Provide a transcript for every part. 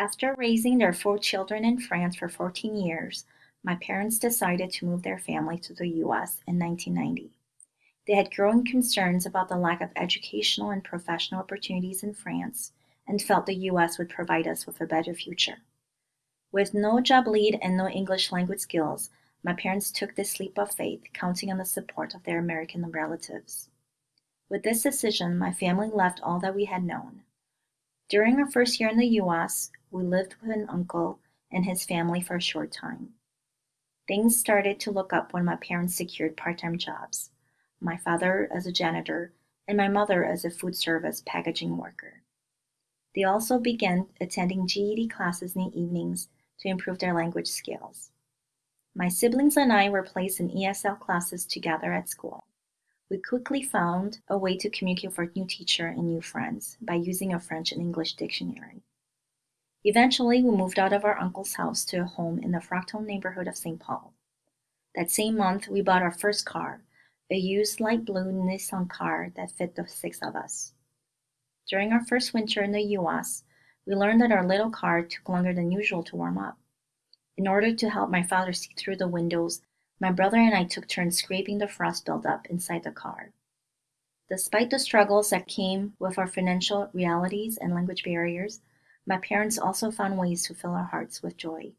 After raising their four children in France for 14 years, my parents decided to move their family to the US in 1990. They had growing concerns about the lack of educational and professional opportunities in France and felt the US would provide us with a better future. With no job lead and no English language skills, my parents took this leap of faith, counting on the support of their American relatives. With this decision, my family left all that we had known. During our first year in the US, we lived with an uncle and his family for a short time. Things started to look up when my parents secured part time jobs my father as a janitor, and my mother as a food service packaging worker. They also began attending GED classes in the evenings to improve their language skills. My siblings and I were placed in ESL classes together at school. We quickly found a way to communicate with our new teacher and new friends by using a French and English dictionary. Eventually, we moved out of our uncle's house to a home in the Frogtown neighborhood of St. Paul. That same month, we bought our first car, a used light blue Nissan car that fit the six of us. During our first winter in the US, we learned that our little car took longer than usual to warm up. In order to help my father see through the windows, my brother and I took turns scraping the frost buildup inside the car. Despite the struggles that came with our financial realities and language barriers, my parents also found ways to fill our hearts with joy.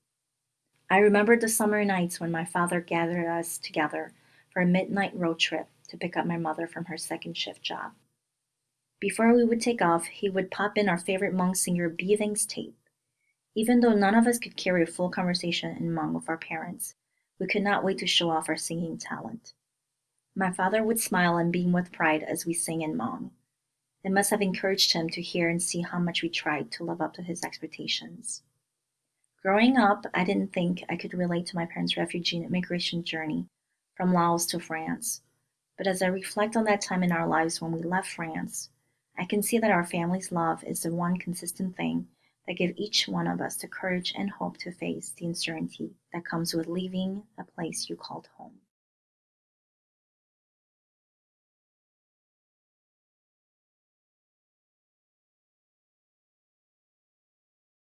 I remember the summer nights when my father gathered us together for a midnight road trip to pick up my mother from her second shift job. Before we would take off, he would pop in our favorite Hmong singer Beathing's tape. Even though none of us could carry a full conversation in Hmong with our parents, we could not wait to show off our singing talent. My father would smile and beam with pride as we sang in Hmong. Must have encouraged him to hear and see how much we tried to live up to his expectations. Growing up, I didn't think I could relate to my parents' refugee and immigration journey from Laos to France. But as I reflect on that time in our lives when we left France, I can see that our family's love is the one consistent thing that give each one of us the courage and hope to face the uncertainty that comes with leaving a place you called home.